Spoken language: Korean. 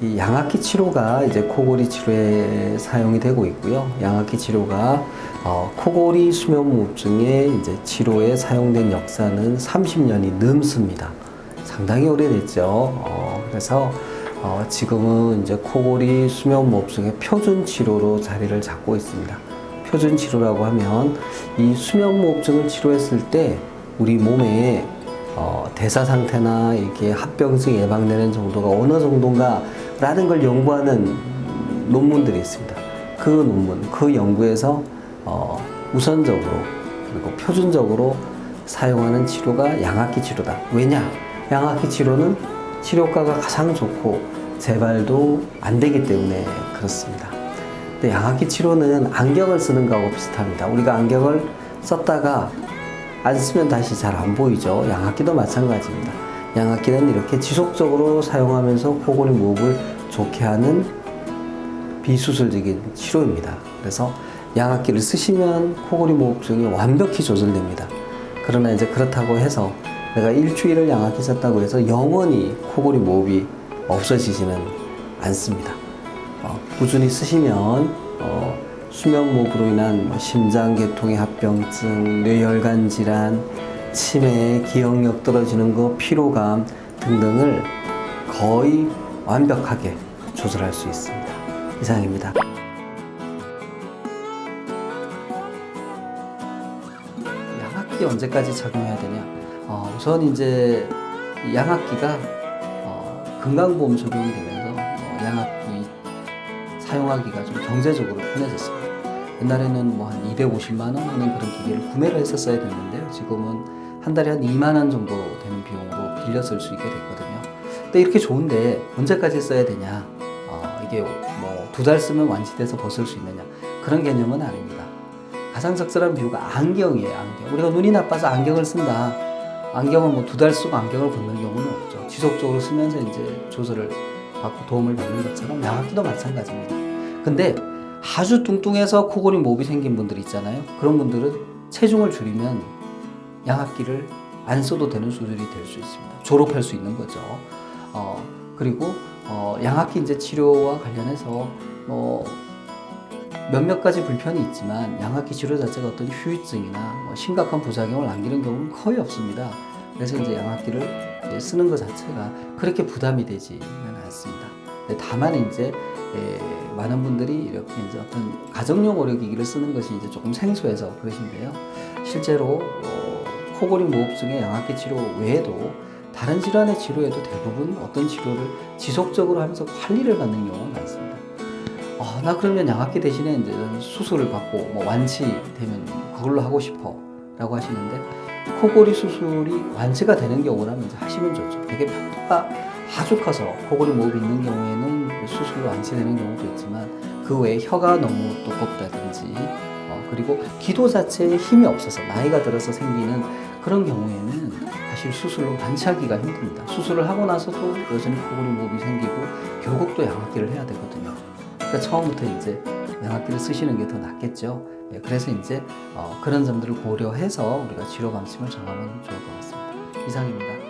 이 양악기 치료가 이제 코골이 치료에 사용이 되고 있고요. 양악기 치료가 어, 코골이 수면무호흡증의 이제 치료에 사용된 역사는 30년이 넘습니다. 상당히 오래됐죠. 어, 그래서 어, 지금은 이제 코골이 수면무호흡증의 표준 치료로 자리를 잡고 있습니다. 표준 치료라고 하면 이 수면무호흡증을 치료했을 때 우리 몸에 어, 대사 상태나 이렇게 합병증 예방되는 정도가 어느 정도인가 라는 걸 연구하는 논문들이 있습니다. 그 논문, 그 연구에서 어, 우선적으로 그리고 표준적으로 사용하는 치료가 양악기 치료다. 왜냐? 양악기 치료는 치료가가 가장 좋고 재발도 안 되기 때문에 그렇습니다. 근데 양악기 치료는 안경을 쓰는 거하고 비슷합니다. 우리가 안경을 썼다가 안 쓰면 다시 잘 안 보이죠. 양악기도 마찬가지입니다. 양악기는 이렇게 지속적으로 사용하면서 코골이 무호흡을 좋게 하는 비수술적인 치료입니다. 그래서 양악기를 쓰시면 코골이 무호흡증이 완벽히 조절됩니다. 그러나 이제 그렇다고 해서 내가 일주일을 양악기 썼다고 해서 영원히 코골이 무호흡이 없어지지는 않습니다. 어, 꾸준히 쓰시면 어, 수면무호흡으로 인한 뭐 심장계통의 합병증, 뇌혈관 질환, 치매, 기억력 떨어지는 거, 피로감 등등을 거의 완벽하게 조절할 수 있습니다. 이상입니다. 양악기 언제까지 착용해야 되냐? 어, 우선 이제 이 양악기가 어, 건강보험 적용이 되면서 어, 양악기 사용하기가 좀 경제적으로 편해졌습니다. 옛날에는 뭐 한 250만 원 하는 그런 기계를 구매를 했었어야 됐는데요. 지금은 한 달에 한 2만 원 정도 되는 비용으로 빌려 쓸 수 있게 됐거든요. 근데 이렇게 좋은데 언제까지 써야 되냐? 어, 이게 뭐 두 달 쓰면 완치돼서 벗을 수 있느냐? 그런 개념은 아닙니다. 가장 적절한 비유가 안경이에요. 안경. 우리가 눈이 나빠서 안경을 쓴다. 안경을 뭐 두 달 쓰고 안경을 벗는 경우는 없죠. 지속적으로 쓰면서 이제 조절을 받고 도움을 받는 것처럼 양악기도 마찬가지입니다. 근데 아주 뚱뚱해서 코골이 모비 생긴 분들 있잖아요. 그런 분들은 체중을 줄이면 양악기를 안 써도 되는 수준이 될 수 있습니다. 졸업할 수 있는 거죠. 어, 그리고 어, 양악기 이제 치료와 관련해서 뭐 몇몇 가지 불편이 있지만 양악기 치료 자체가 어떤 후유증이나 뭐 심각한 부작용을 남기는 경우는 거의 없습니다. 그래서 이제 양악기를 이제 쓰는 것 자체가 그렇게 부담이 되지는 않습니다. 다만 이제 예, 많은 분들이 이렇게 이제 어떤 가정용 의료기기를 쓰는 것이 이제 조금 생소해서 그러신데요. 실제로 어, 코골이 무호흡증의 양악기 치료 외에도 다른 질환의 치료에도 대부분 어떤 치료를 지속적으로 하면서 관리를 받는 경우가 많습니다. 어, 나 그러면 양악기 대신에 이제 수술을 받고 뭐 완치되면 그걸로 하고 싶어 라고 하시는데 코골이 수술이 완치가 되는 경우라면 이제 하시면 좋죠. 되게 편도가 아주 커서 코골이 무호흡이 있는 경우에는 그 수술로 완치되는 경우도 있지만 그 외에 혀가 너무 두껍다든지 어, 그리고 기도 자체에 힘이 없어서 나이가 들어서 생기는 그런 경우에는 사실 수술로 완치하기가 힘듭니다. 수술을 하고 나서도 여전히 코골이 무호흡이 생기고 결국 또 양악기를 해야 되거든요. 그러니까 처음부터 이제 양악기를 쓰시는 게 더 낫겠죠. 예, 그래서 이제 어, 그런 점들을 고려해서 우리가 치료 방침을 정하면 좋을 것 같습니다. 이상입니다.